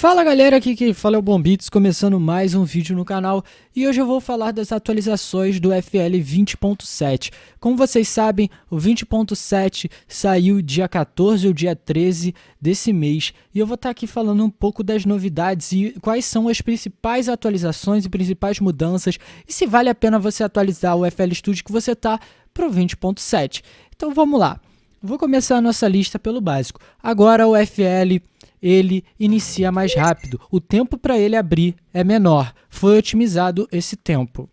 Fala galera, aqui quem fala é o Bombits, começando mais um vídeo no canal e hoje eu vou falar das atualizações do FL 20.7. Como vocês sabem, o 20.7 saiu dia 14 ou dia 13 desse mês e eu vou estar aqui falando um pouco das novidades e quais são as principais atualizações e principais mudanças e se vale a pena você atualizar o FL Studio que você está para o 20.7. Então vamos lá, vou começar a nossa lista pelo básico. Agora o FL ele inicia mais rápido. O tempo para ele abrir é menor. Foi otimizado esse tempo.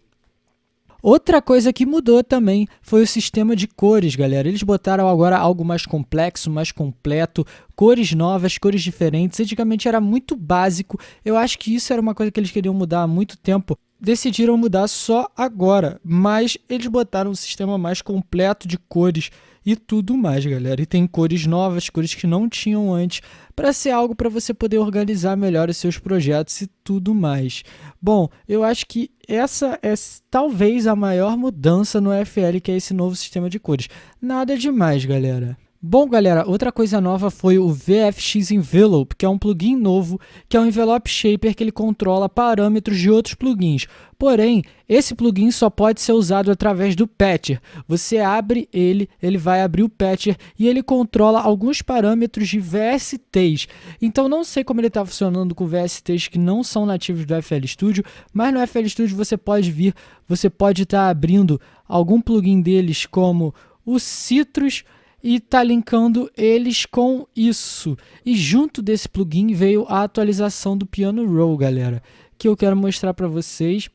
Outra coisa que mudou também foi o sistema de cores, galera. Eles botaram agora algo mais complexo, mais completo, cores novas, cores diferentes. Antigamente era muito básico. Eu acho que isso era uma coisa que eles queriam mudar há muito tempo. Decidiram mudar só agora, mas eles botaram um sistema mais completo de cores e tudo mais, galera. E tem cores novas, cores que não tinham antes, para ser algo para você poder organizar melhor os seus projetos e tudo mais. Bom, eu acho que essa é talvez a maior mudança no FL, que é esse novo sistema de cores. Nada demais, galera. Bom, galera, outra coisa nova foi o VFX Envelope, que é um plugin novo, que é um envelope shaper que ele controla parâmetros de outros plugins. Porém, esse plugin só pode ser usado através do Patcher. Você abre ele, ele vai abrir o Patcher e ele controla alguns parâmetros de VSTs. Então, não sei como ele está funcionando com VSTs que não são nativos do FL Studio, mas no FL Studio você pode vir, você pode estar tá abrindo algum plugin deles como o Citrus, e está linkando eles com isso. E junto desse plugin veio a atualização do Piano Roll, galera, que eu quero mostrar para vocês.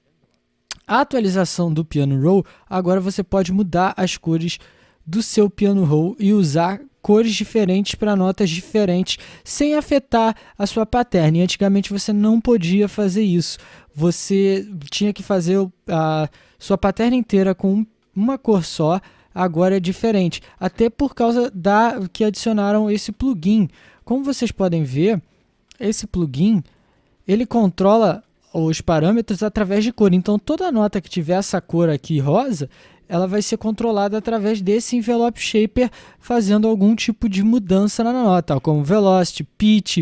A atualização do Piano Roll, agora você pode mudar as cores do seu Piano Roll e usar cores diferentes para notas diferentes, sem afetar a sua pattern. E antigamente você não podia fazer isso. Você tinha que fazer a sua pattern inteira com uma cor só, agora é diferente, até por causa da que adicionaram esse plugin. Como vocês podem ver, esse plugin ele controla os parâmetros através de cor. Então toda nota que tiver essa cor aqui rosa, ela vai ser controlada através desse envelope shaper, fazendo algum tipo de mudança na nota, como velocity, pitch,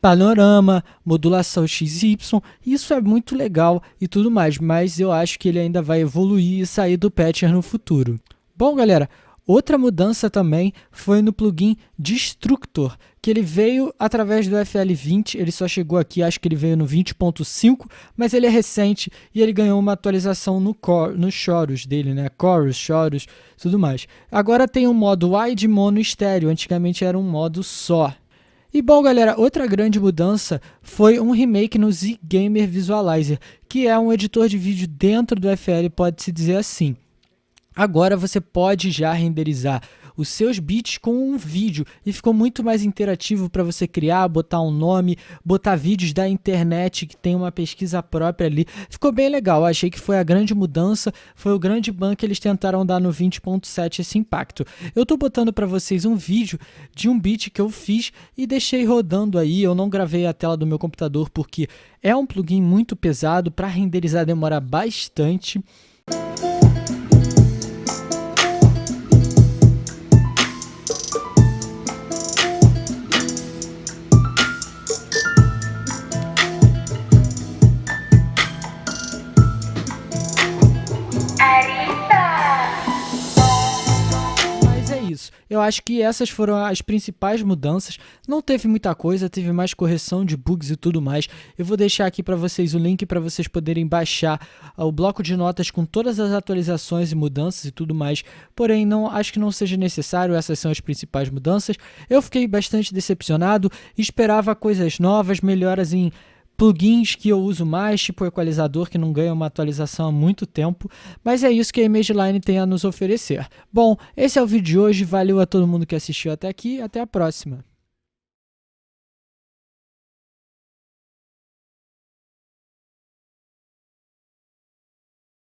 panorama, modulação XY, isso é muito legal e tudo mais, mas eu acho que ele ainda vai evoluir e sair do patcher no futuro. Bom, galera, outra mudança também foi no plugin Destructor, que ele veio através do FL20, ele só chegou aqui, acho que ele veio no 20.5, mas ele é recente e ele ganhou uma atualização no, core, no chorus dele, né? Chorus, chorus, tudo mais. Agora tem um modo wide mono estéreo, antigamente era um modo só. E bom, galera, outra grande mudança foi um remake no Z-Gamer Visualizer, que é um editor de vídeo dentro do FL, pode-se dizer assim. Agora você pode já renderizar os seus bits com um vídeo e ficou muito mais interativo para você criar, botar um nome, botar vídeos da internet que tem uma pesquisa própria ali. Ficou bem legal, achei que foi a grande mudança, foi o grande ban que eles tentaram dar no 20.7 esse impacto. Eu estou botando para vocês um vídeo de um beat que eu fiz e deixei rodando aí, eu não gravei a tela do meu computador porque é um plugin muito pesado, para renderizar demora bastante. Isso. Eu acho que essas foram as principais mudanças. Não teve muita coisa, teve mais correção de bugs e tudo mais. Eu vou deixar aqui para vocês o link para vocês poderem baixar uh, o bloco de notas com todas as atualizações e mudanças e tudo mais. Porém, não acho que não seja necessário, essas são as principais mudanças. Eu fiquei bastante decepcionado, esperava coisas novas, melhoras em plugins que eu uso mais, tipo o equalizador, que não ganha uma atualização há muito tempo, mas é isso que a ImageLine tem a nos oferecer. Bom, esse é o vídeo de hoje, valeu a todo mundo que assistiu até aqui, até a próxima.